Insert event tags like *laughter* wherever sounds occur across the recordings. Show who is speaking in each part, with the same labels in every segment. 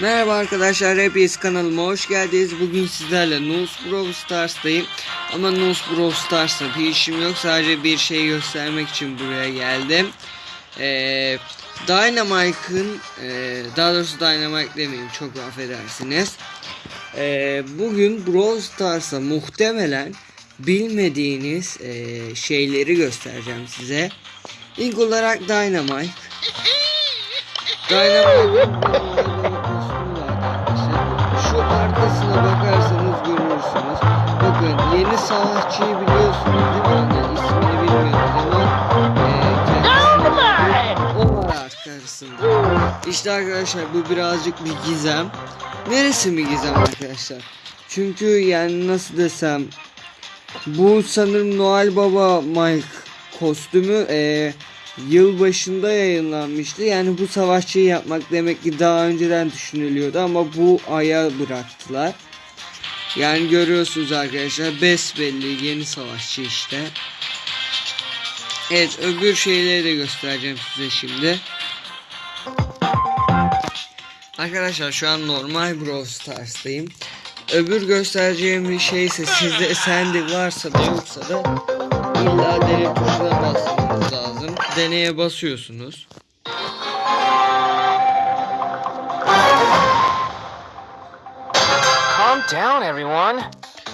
Speaker 1: Merhaba arkadaşlar, hepiniz kanalıma hoş geldiniz. Bugün sizlerle Nose Brawl Stars'tayım. Ama Nose Brawl Stars'ta bir işim yok. Sadece bir şey göstermek için buraya geldim. Ee, Dynamite'ın, e, daha doğrusu Dynamite demeyeyim çok affedersiniz. Ee, bugün Brawl Stars'a muhtemelen bilmediğiniz e, şeyleri göstereceğim size. İlk olarak Dynamite. *laughs* Dynamite'ın savaşçıyı biliyorsunuz değil mi? Yani ismini bilmiyoruz ama e, kendisi o var arkasında. İşte arkadaşlar bu birazcık bir gizem. Neresi mi gizem arkadaşlar? Çünkü yani nasıl desem bu sanırım Noel Baba Mike kostümü e, yıl başında yayınlanmıştı. Yani bu savaşçıyı yapmak demek ki daha önceden düşünülüyordu ama bu aya bıraktılar. Yani görüyorsunuz arkadaşlar besbelli yeni savaşçı işte. Evet öbür şeyleri de göstereceğim size şimdi. Arkadaşlar şu an normal Brawl Stars'tayım. Öbür göstereceğim bir şey ise sizde Sandy varsa da yoksa da illa deney tuşuna basmanız lazım. Deneye basıyorsunuz.
Speaker 2: Down, everyone.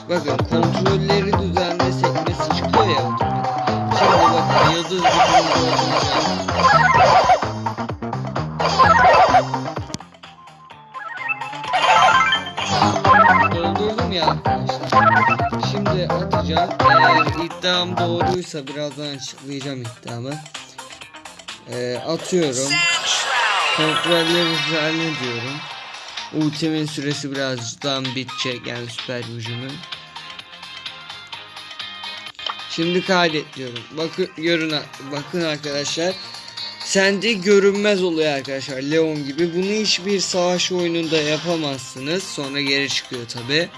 Speaker 1: Bakın kontrolleri düzenle sekmesi çıkıyor. Şimdi bakın yıldız gördüğünüz Doldurdum ya arkadaşlar. Şimdi atacağım. Eğer iddiam doğruysa birazdan açıklayacağım iddiamı. Ee, atıyorum. Kontrolleri düzenle diyorum. Ultimin süresi birazdan bitecek yani süper gücümün. Şimdi kaydet diyorum. Bakın görün bakın arkadaşlar. Sende görünmez oluyor arkadaşlar Leon gibi. Bunu hiçbir savaş oyununda yapamazsınız. Sonra geri çıkıyor tabi.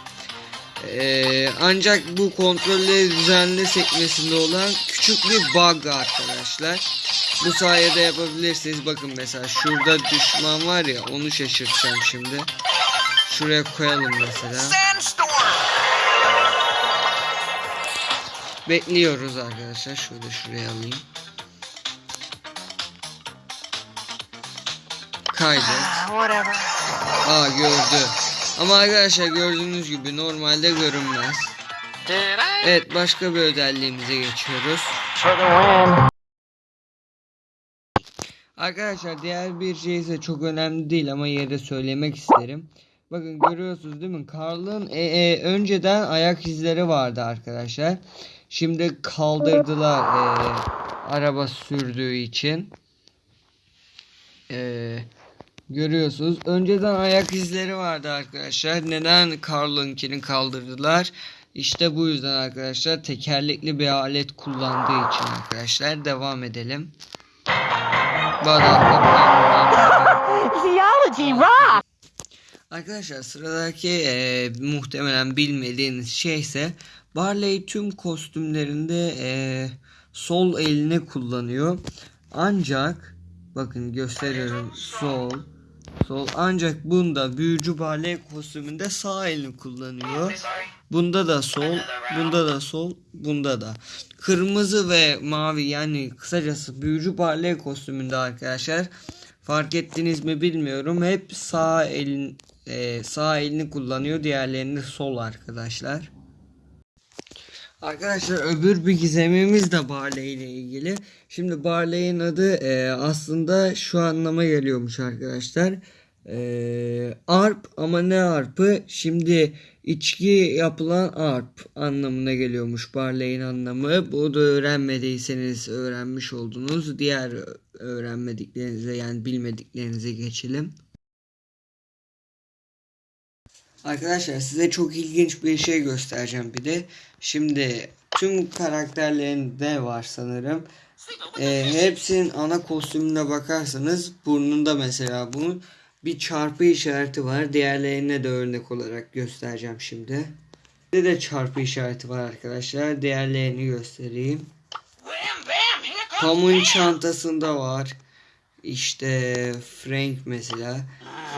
Speaker 1: Ee, ancak bu kontrolleri düzenli sekmesinde olan küçük bir bug arkadaşlar. Bu sayede yapabilirsiniz. Bakın mesela şurada düşman var ya onu şaşırtacağım şimdi. Şuraya koyalım mesela. Bekliyoruz arkadaşlar. Şöyle şuraya alayım. Kaydet. Aa gördü. Ama arkadaşlar gördüğünüz gibi normalde görünmez. Evet başka bir özelliğimize geçiyoruz. Arkadaşlar diğer bir şey ise çok önemli değil ama yine de söylemek isterim. Bakın görüyorsunuz değil mi? Karl'ın e, e, önceden ayak izleri vardı arkadaşlar. Şimdi kaldırdılar e, araba sürdüğü için. E, görüyorsunuz. Önceden ayak izleri vardı arkadaşlar. Neden Karl'ınkini kaldırdılar? İşte bu yüzden arkadaşlar tekerlekli bir alet kullandığı için arkadaşlar devam edelim.
Speaker 3: Theology rock!
Speaker 1: Arkadaşlar sıradaki e, muhtemelen bilmediğiniz şey ise Barley tüm kostümlerinde e, sol elini kullanıyor. Ancak bakın gösteriyorum sol sol ancak bunda büyücü Barley kostümünde sağ elini kullanıyor. Bunda da sol, bunda da sol, bunda da. Kırmızı ve mavi yani kısacası büyücü Barley kostümünde arkadaşlar fark ettiniz mi bilmiyorum. Hep sağ elin e, sağ elini kullanıyor. Diğerlerini sol arkadaşlar. Arkadaşlar öbür bir gizemimiz de Barley ile ilgili. Şimdi Barley'in adı e, aslında şu anlama geliyormuş arkadaşlar. E, arp ama ne arpı? Şimdi içki yapılan arp anlamına geliyormuş Barley'in anlamı. Bu da öğrenmediyseniz öğrenmiş oldunuz. Diğer öğrenmediklerinize yani bilmediklerinize geçelim. Arkadaşlar size çok ilginç bir şey göstereceğim bir de. Şimdi tüm karakterlerinde var sanırım. Ee, hepsinin ana kostümüne bakarsanız burnunda mesela bunun bir çarpı işareti var. Diğerlerine de örnek olarak göstereceğim şimdi. Bir de çarpı işareti var arkadaşlar. Diğerlerini göstereyim. Tom'un çantasında var. İşte Frank mesela.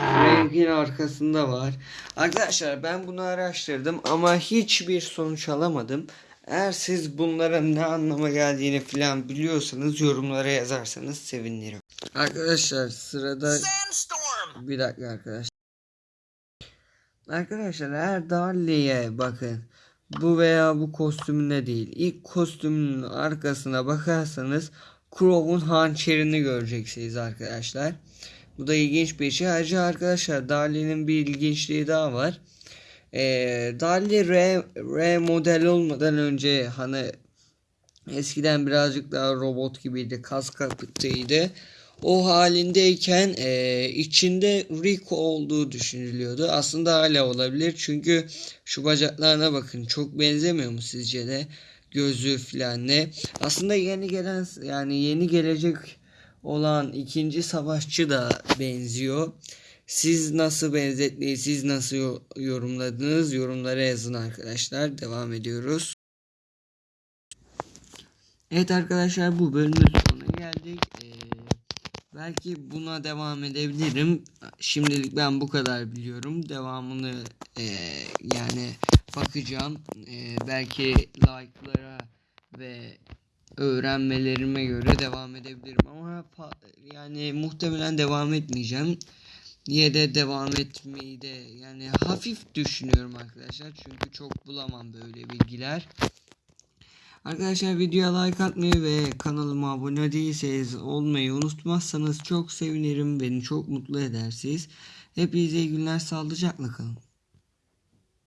Speaker 1: Rengin arkasında var. Arkadaşlar ben bunu araştırdım ama hiçbir sonuç alamadım. Eğer siz bunların ne anlama geldiğini falan biliyorsanız yorumlara yazarsanız sevinirim. Arkadaşlar sırada
Speaker 2: Sandstorm!
Speaker 1: Bir dakika arkadaşlar. Arkadaşlar eğer Darley'e bakın. Bu veya bu kostümünde değil. İlk kostümünün arkasına bakarsanız Crow'un hançerini göreceksiniz arkadaşlar. Bu da ilginç bir şey. Ayrıca arkadaşlar Darley'nin bir ilginçliği daha var. Ee, Darley R, R model olmadan önce hani eskiden birazcık daha robot gibiydi. Kas kapıtıydı. O halindeyken e, içinde Rico olduğu düşünülüyordu. Aslında hala olabilir. Çünkü şu bacaklarına bakın. Çok benzemiyor mu sizce de? Gözü filan ne? Aslında yeni gelen yani yeni gelecek olan ikinci savaşçı da benziyor. Siz nasıl benzetmeyi siz nasıl yo- yorumladınız? Yorumlara yazın arkadaşlar. Devam ediyoruz. Evet arkadaşlar bu bölümün belki buna devam edebilirim. Şimdilik ben bu kadar biliyorum. Devamını e, yani bakacağım. E, belki like'lara ve öğrenmelerime göre devam edebilirim ama yani muhtemelen devam etmeyeceğim. Niye de devam etmeyi de yani hafif düşünüyorum arkadaşlar. Çünkü çok bulamam böyle bilgiler. Arkadaşlar videoya like atmayı ve kanalıma abone değilseniz olmayı unutmazsanız çok sevinirim. Beni çok mutlu edersiniz. Hepinize iyi günler sağlıcakla kalın.